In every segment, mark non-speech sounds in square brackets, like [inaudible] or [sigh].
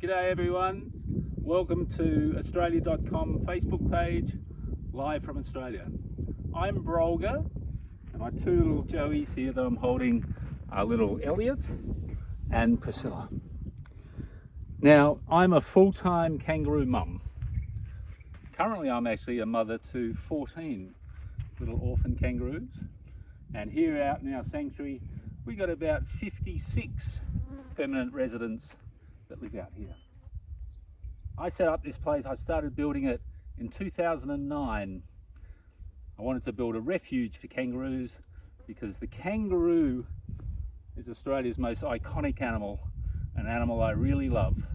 G'day everyone. Welcome to Australia.com Facebook page, live from Australia. I'm Brolga, and my two little Joeys here that I'm holding are little Elliot and Priscilla. Now, I'm a full-time kangaroo mum. Currently, I'm actually a mother to 14 little orphan kangaroos. And here out in our sanctuary, we got about 56 permanent residents that live out here. I set up this place, I started building it in 2009. I wanted to build a refuge for kangaroos because the kangaroo is Australia's most iconic animal, an animal I really love.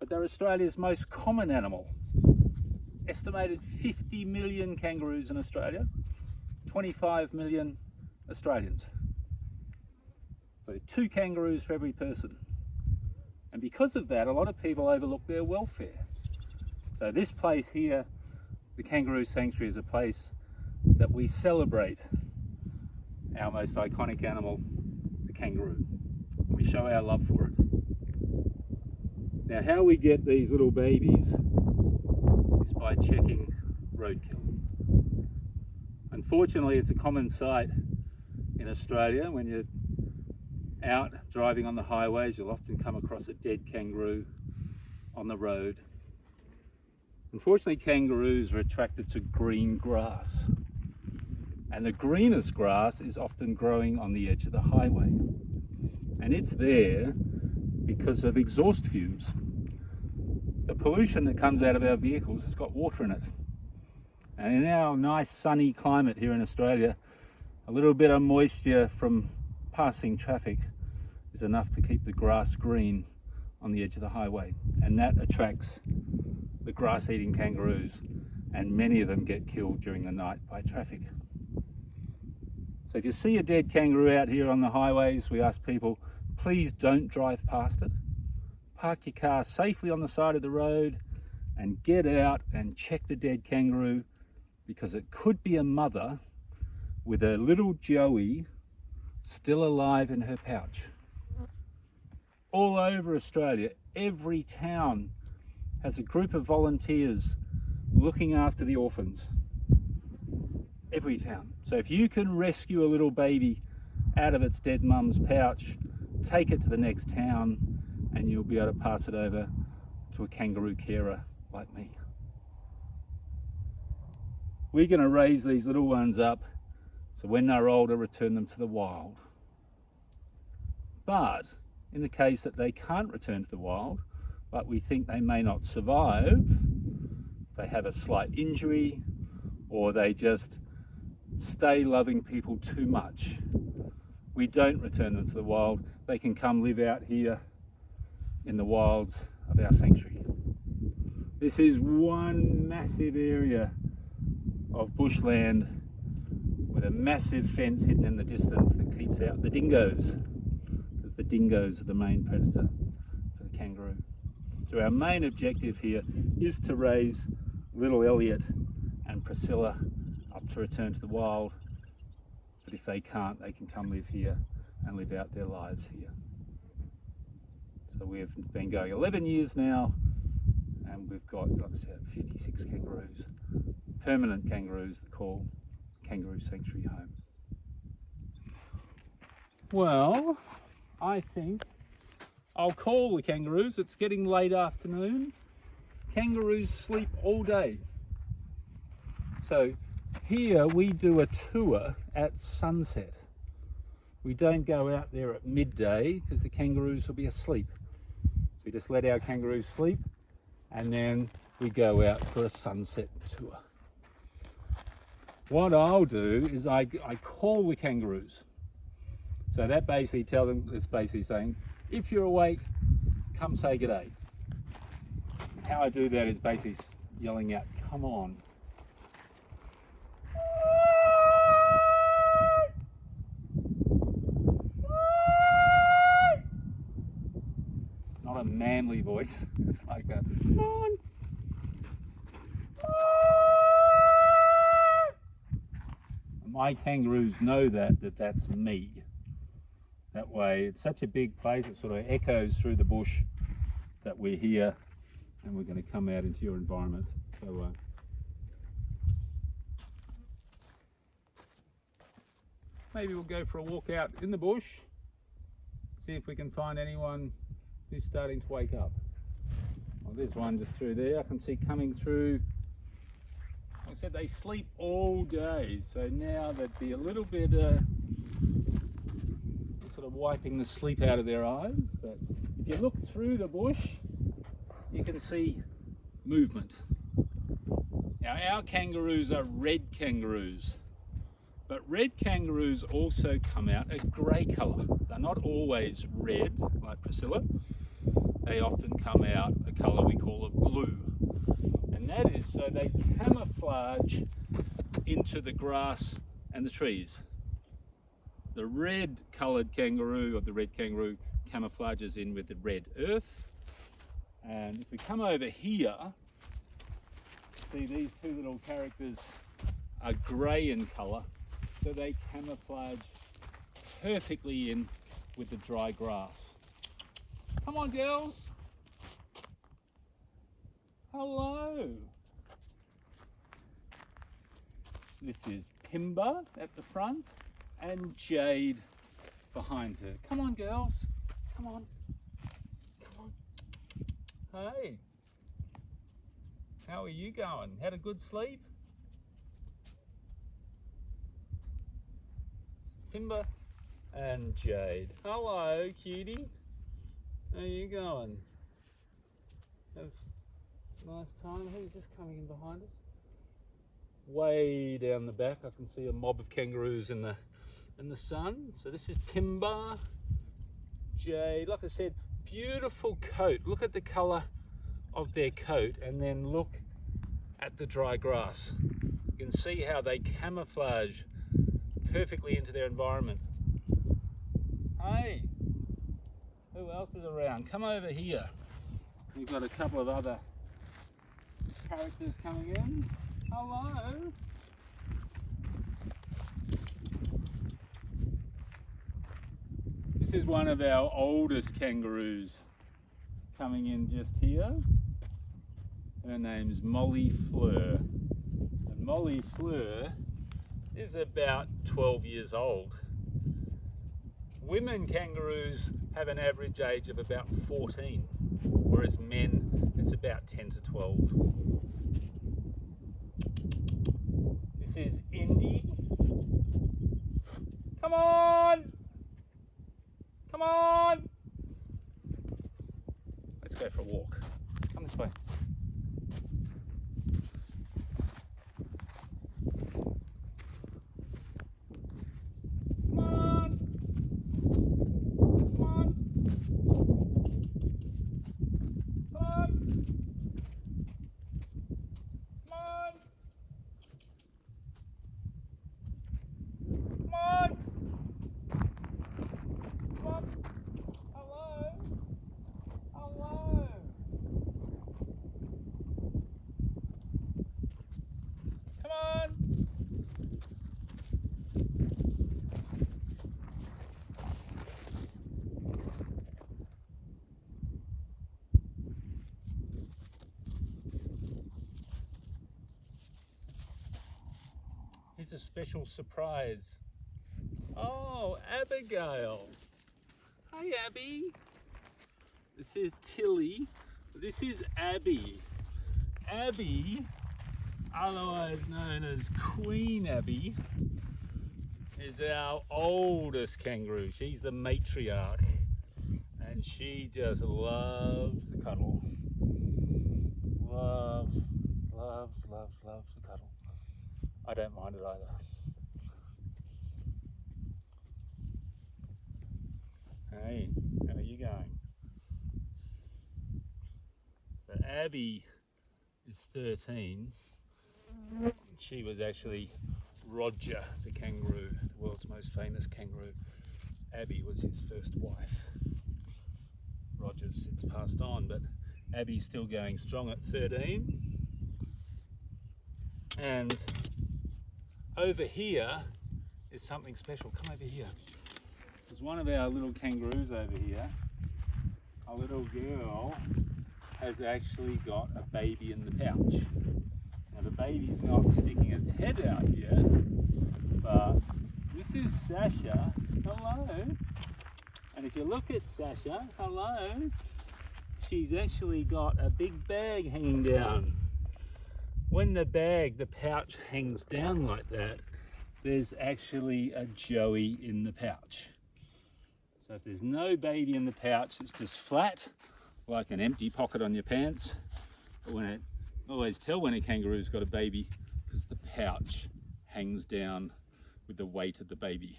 But they're Australia's most common animal. Estimated 50 million kangaroos in Australia, 25 million Australians. So two kangaroos for every person. And because of that, a lot of people overlook their welfare. So this place here, the Kangaroo Sanctuary, is a place that we celebrate our most iconic animal, the kangaroo. We show our love for it. Now how we get these little babies is by checking roadkill. Unfortunately, it's a common sight in Australia when you're out driving on the highways, you'll often come across a dead kangaroo on the road. Unfortunately, kangaroos are attracted to green grass. And the greenest grass is often growing on the edge of the highway. And it's there because of exhaust fumes. The pollution that comes out of our vehicles has got water in it. And in our nice sunny climate here in Australia, a little bit of moisture from passing traffic is enough to keep the grass green on the edge of the highway. And that attracts the grass-eating kangaroos and many of them get killed during the night by traffic. So if you see a dead kangaroo out here on the highways, we ask people, please don't drive past it. Park your car safely on the side of the road and get out and check the dead kangaroo because it could be a mother with a little joey still alive in her pouch. All over Australia, every town has a group of volunteers looking after the orphans. Every town. So if you can rescue a little baby out of its dead mum's pouch, take it to the next town and you'll be able to pass it over to a kangaroo carer like me. We're going to raise these little ones up so when they're older, return them to the wild. But in the case that they can't return to the wild, but we think they may not survive, they have a slight injury, or they just stay loving people too much, we don't return them to the wild. They can come live out here in the wilds of our sanctuary. This is one massive area of bushland with a massive fence hidden in the distance that keeps out the dingoes because the dingoes are the main predator for the kangaroo. So our main objective here is to raise little Elliot and Priscilla up to return to the wild. But if they can't, they can come live here and live out their lives here. So we've been going 11 years now and we've got, like I said, 56 kangaroos, permanent kangaroos that call Kangaroo Sanctuary home. Well, I think I'll call the kangaroos. It's getting late afternoon. Kangaroos sleep all day. So here we do a tour at sunset. We don't go out there at midday because the kangaroos will be asleep. So we just let our kangaroos sleep and then we go out for a sunset tour. What I'll do is I, I call the kangaroos. So that basically tell them, it's basically saying, if you're awake, come say good day. How I do that is basically yelling out, come on. It's not a manly voice, [laughs] it's like a, come on. My kangaroos know that, that that's me. That way, it's such a big place, it sort of echoes through the bush that we're here and we're going to come out into your environment. So, uh, maybe we'll go for a walk out in the bush, see if we can find anyone who's starting to wake up. Well, there's one just through there. I can see coming through. I said, they sleep all day, so now they'd be a little bit uh, sort of wiping the sleep out of their eyes. But if you look through the bush, you can see movement. Now our kangaroos are red kangaroos, but red kangaroos also come out a grey colour. They're not always red like Priscilla. They often come out a colour we call a blue. That is so they camouflage into the grass and the trees. The red coloured kangaroo or the red kangaroo camouflages in with the red earth and if we come over here, see these two little characters are grey in colour, so they camouflage perfectly in with the dry grass. Come on, girls. Hello. This is Pimba at the front and Jade behind her. Come on, girls. Come on. Come on. Hey, how are you going? Had a good sleep? Timber and Jade. Hello, cutie. How are you going? Have nice time. Who's this coming in behind us? Way down the back, I can see a mob of kangaroos in the in the sun. So this is Pimba, Jade. Like I said, beautiful coat. Look at the color of their coat and then look at the dry grass. You can see how they camouflage perfectly into their environment. Hey, who else is around? Come over here. We've got a couple of other characters coming in. Hello. This is one of our oldest kangaroos coming in just here. Her name's Molly Fleur. And Molly Fleur is about 12 years old. Women kangaroos have an average age of about 14, whereas men it's about 10 to 12. This is Indy. Come on! Come on! Let's go for a walk. Come this way. A special surprise. Oh, Abigail. Hi, Abby. This is Tilly. This is Abby. Abby, otherwise known as Queen Abby, is our oldest kangaroo. She's the matriarch and she just loves the cuddle. Loves, loves, loves, loves the cuddle. I don't mind it either. Hey, how are you going? So Abby is 13. She was actually Roger the kangaroo, the world's most famous kangaroo. Abby was his first wife. Roger's since passed on, but Abby's still going strong at 13. And over here is something special. Come over here. There's one of our little kangaroos over here. A little girl has actually got a baby in the pouch. Now the baby's not sticking its head out yet, but this is Sasha. Hello. And if you look at Sasha, hello, she's actually got a big bag hanging down. When the bag, the pouch hangs down like that, there's actually a joey in the pouch. So if there's no baby in the pouch, it's just flat, like an empty pocket on your pants. But when it, always tell when a kangaroo's got a baby, because the pouch hangs down with the weight of the baby.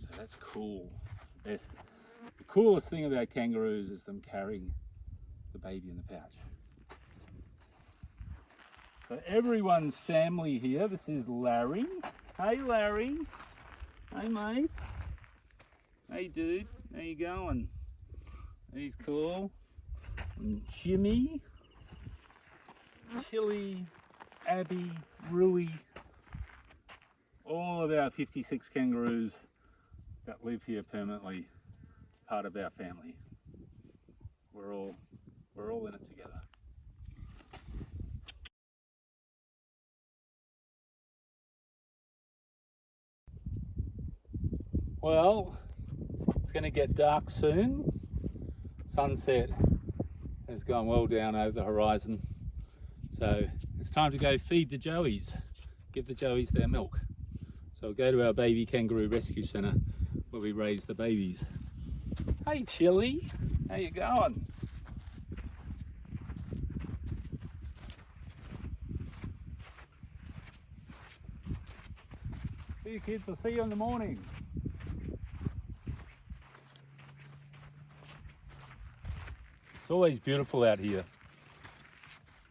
So that's cool. That's the best. The coolest thing about kangaroos is them carrying the baby in the pouch. So everyone's family here. This is Larry. Hey Larry. Hey mate. Hey dude. How you going? He's cool. And Jimmy. Tilly. Abby. Rui. All of our 56 kangaroos that live here permanently, part of our family. We're all we're all in it together. Well, it's going to get dark soon. Sunset has gone well down over the horizon. So it's time to go feed the joeys, give the joeys their milk. So we'll go to our baby kangaroo rescue centre where we raise the babies. Hey Chili, how you going? See you kids, I'll see you in the morning. Always beautiful out here.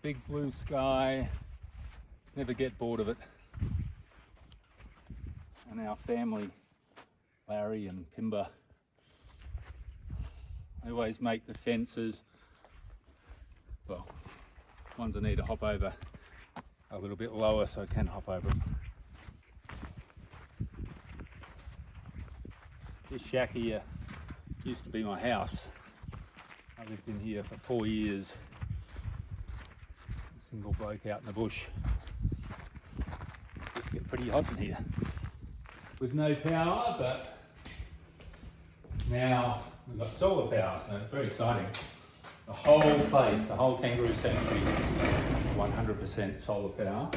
Big blue sky, never get bored of it. And our family, Larry and Pimba, they always make the fences, well, ones I need to hop over a little bit lower so I can hop over them. This shack here used to be my house. I lived in here for four years. A single bloke out in the bush. It just get pretty hot in here. With no power, but now we've got solar power, so it's very exciting. The whole place, the whole kangaroo sanctuary, 100% solar power.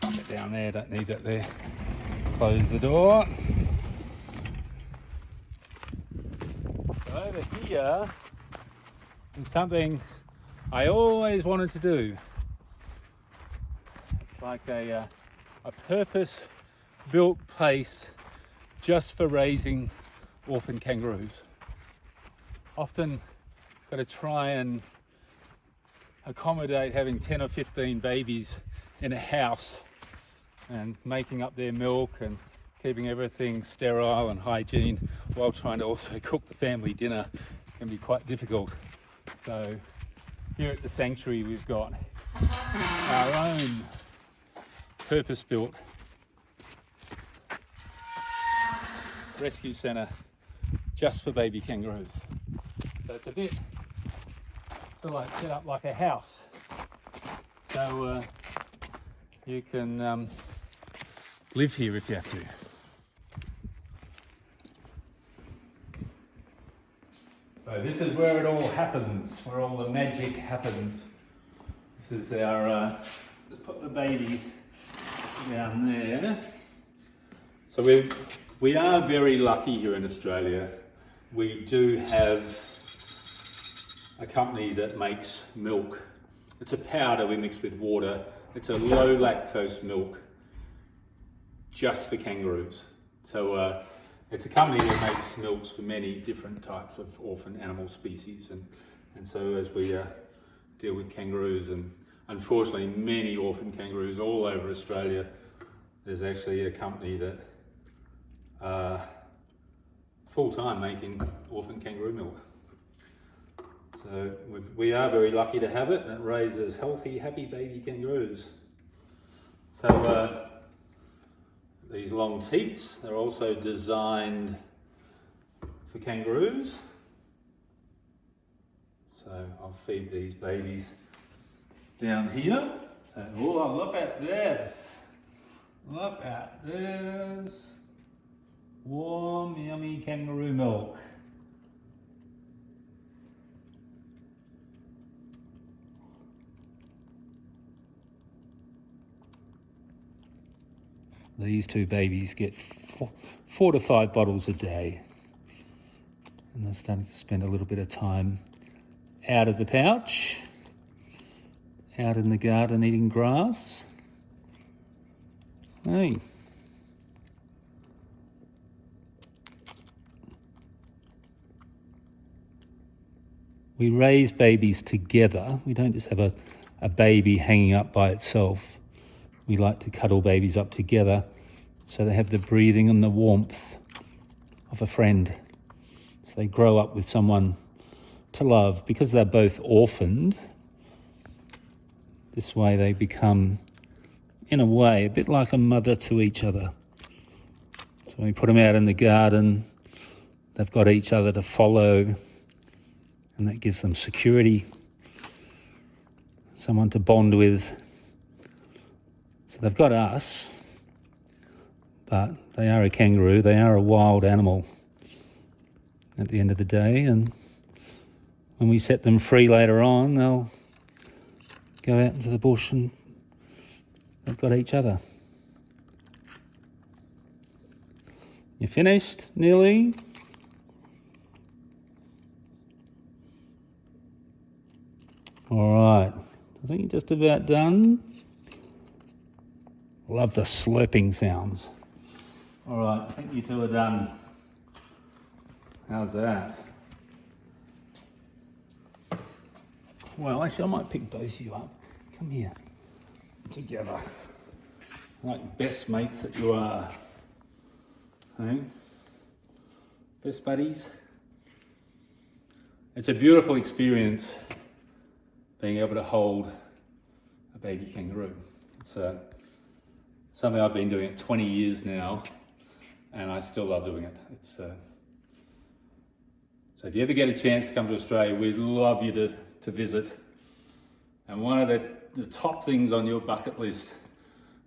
Get down there, don't need that there. Close the door. Over here is something I always wanted to do. It's like a, uh, a purpose built place just for raising orphan kangaroos. Often got to try and accommodate having 10 or 15 babies in a house and making up their milk and keeping everything sterile and hygiene while trying to also [laughs] cook the family dinner can be quite difficult. So here at the sanctuary we've got our own purpose-built rescue centre just for baby kangaroos. So it's a bit sort of like set up like a house. So uh, you can um, live here if you have to. So this is where it all happens, where all the magic happens. This is our, uh, let's put the babies down there. So we we are very lucky here in Australia. We do have a company that makes milk. It's a powder we mix with water. It's a low lactose milk just for kangaroos. So uh, it's a company that makes milks for many different types of orphan animal species. And, and so as we uh, deal with kangaroos and unfortunately many orphan kangaroos all over Australia, there's actually a company that uh, full-time making orphan kangaroo milk. So we are very lucky to have it and it raises healthy, happy baby kangaroos. So uh, these long teats. They're also designed for kangaroos. So I'll feed these babies down here. So, oh, look at this. Look at this. Warm, yummy kangaroo milk. These two babies get four, four to five bottles a day. And they're starting to spend a little bit of time out of the pouch, out in the garden eating grass. Hey. We raise babies together. We don't just have a, a baby hanging up by itself. We like to cuddle babies up together so they have the breathing and the warmth of a friend. So they grow up with someone to love because they're both orphaned. This way they become, in a way, a bit like a mother to each other. So when we put them out in the garden, they've got each other to follow, and that gives them security, someone to bond with. They've got us, but they are a kangaroo, they are a wild animal at the end of the day, and when we set them free later on, they'll go out into the bush and they've got each other. You finished, nearly? All right, I think you're just about done. Love the slurping sounds. All right, I think you two are done. How's that? Well, actually, I might pick both of you up. Come here. Together. Like best mates that you are. Hey? Best buddies. It's a beautiful experience being able to hold a baby kangaroo. It's uh, something I've been doing it 20 years now and I still love doing it. It's uh, So if you ever get a chance to come to Australia, we'd love you to to visit. And one of the, the top things on your bucket list,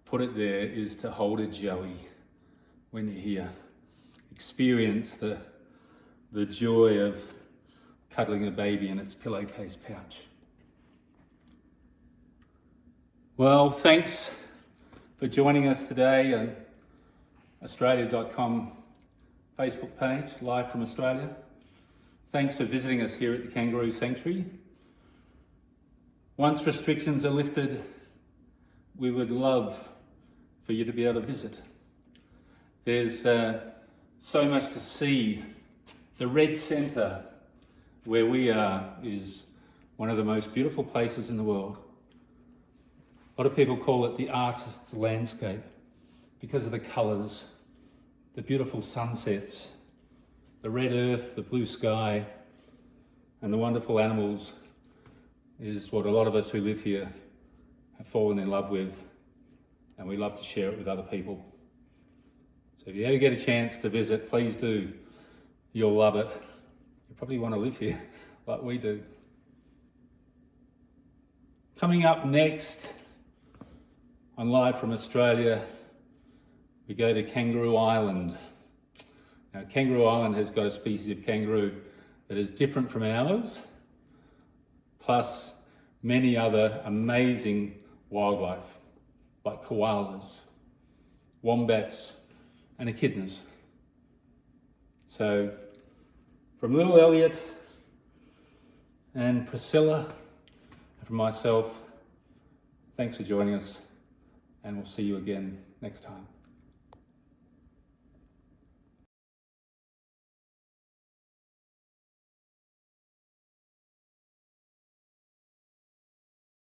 put it there, is to hold a joey when you're here. Experience the, the joy of cuddling a baby in its pillowcase pouch. Well, thanks for joining us today on Australia.com Facebook page, live from Australia. Thanks for visiting us here at the Kangaroo Sanctuary. Once restrictions are lifted, we would love for you to be able to visit. There's uh, so much to see. The Red Centre, where we are, is one of the most beautiful places in the world. A lot of people call it the artist's landscape because of the colours, the beautiful sunsets, the red earth, the blue sky, and the wonderful animals is what a lot of us who live here have fallen in love with and we love to share it with other people. So if you ever get a chance to visit, please do. You'll love it. You probably want to live here [laughs] like we do. Coming up next on Live from Australia, we go to Kangaroo Island. Now, Kangaroo Island has got a species of kangaroo that is different from ours plus many other amazing wildlife like koalas, wombats and echidnas. So from little Elliot and Priscilla and from myself, thanks for joining us and we'll see you again next time.